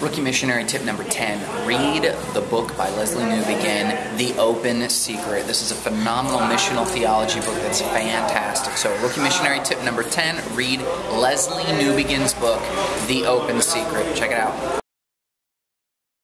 Rookie missionary tip number 10 read the book by Lesslie Newbigin, The Open Secret. This is a phenomenal missional theology book that's fantastic. So, rookie missionary tip number 10 read Lesslie Newbigin's book, The Open Secret. Check it out.